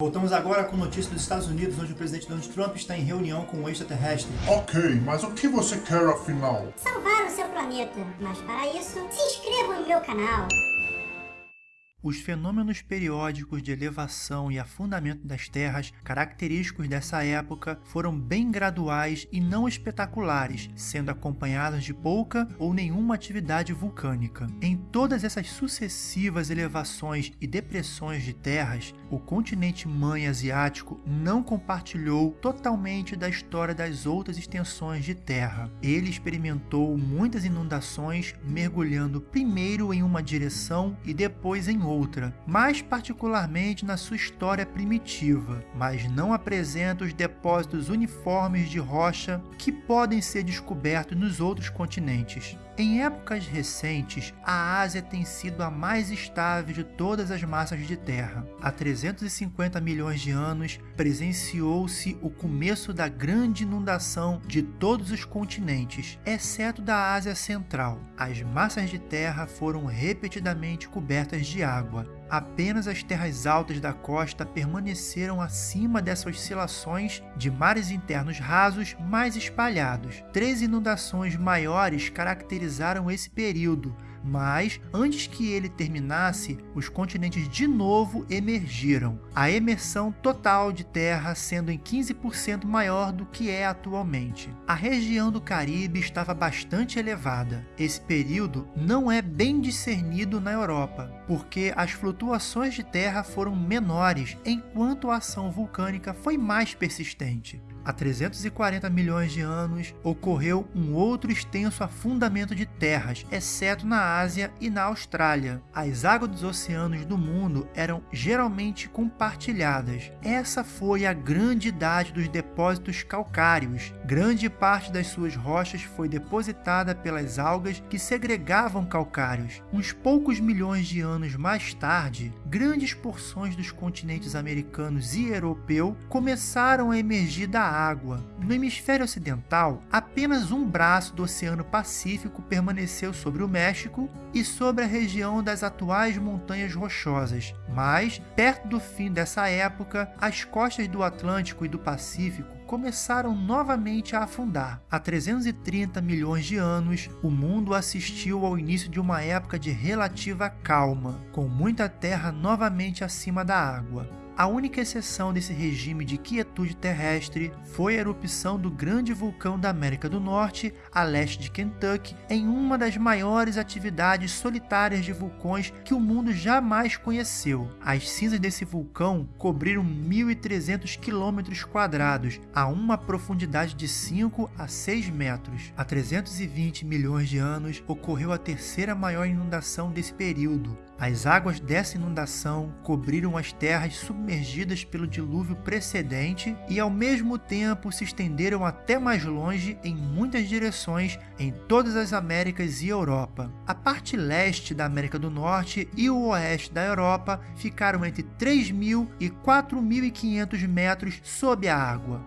Voltamos agora com notícias dos Estados Unidos, onde o presidente Donald Trump está em reunião com um extraterrestre. Ok, mas o que você quer afinal? Salvar o seu planeta. Mas para isso, se inscreva no meu canal. Os fenômenos periódicos de elevação e afundamento das terras, característicos dessa época, foram bem graduais e não espetaculares, sendo acompanhados de pouca ou nenhuma atividade vulcânica. Em todas essas sucessivas elevações e depressões de terras, o continente mãe asiático não compartilhou totalmente da história das outras extensões de terra. Ele experimentou muitas inundações, mergulhando primeiro em uma direção e depois em outra, mais particularmente na sua história primitiva, mas não apresenta os depósitos uniformes de rocha que podem ser descobertos nos outros continentes. Em épocas recentes, a Ásia tem sido a mais estável de todas as massas de terra. Há 350 milhões de anos, presenciou-se o começo da grande inundação de todos os continentes, exceto da Ásia Central. As massas de terra foram repetidamente cobertas de água. Apenas as terras altas da costa permaneceram acima dessas oscilações de mares internos rasos mais espalhados. Três inundações maiores caracterizaram esse período, mas antes que ele terminasse, os continentes de novo emergiram, a emersão total de terra sendo em 15% maior do que é atualmente. A região do Caribe estava bastante elevada. Esse período não é bem discernido na Europa, porque as flutuações de terra foram menores, enquanto a ação vulcânica foi mais persistente há 340 milhões de anos, ocorreu um outro extenso afundamento de terras, exceto na Ásia e na Austrália. As águas dos oceanos do mundo eram geralmente compartilhadas. Essa foi a grande idade dos depósitos calcários. Grande parte das suas rochas foi depositada pelas algas que segregavam calcários. Uns poucos milhões de anos mais tarde, grandes porções dos continentes americanos e europeu começaram a emergir da água. No hemisfério ocidental, apenas um braço do Oceano Pacífico permaneceu sobre o México e sobre a região das atuais Montanhas Rochosas, mas, perto do fim dessa época, as costas do Atlântico e do Pacífico começaram novamente a afundar. Há 330 milhões de anos, o mundo assistiu ao início de uma época de relativa calma, com muita terra novamente acima da água. A única exceção desse regime de quietude terrestre foi a erupção do grande vulcão da América do Norte, a leste de Kentucky, em uma das maiores atividades solitárias de vulcões que o mundo jamais conheceu. As cinzas desse vulcão cobriram 1.300 km quadrados, a uma profundidade de 5 a 6 metros. Há 320 milhões de anos ocorreu a terceira maior inundação desse período, as águas dessa inundação cobriram as terras submergidas pelo dilúvio precedente e, ao mesmo tempo, se estenderam até mais longe em muitas direções em todas as Américas e Europa. A parte leste da América do Norte e o oeste da Europa ficaram entre 3.000 e 4.500 metros sob a água.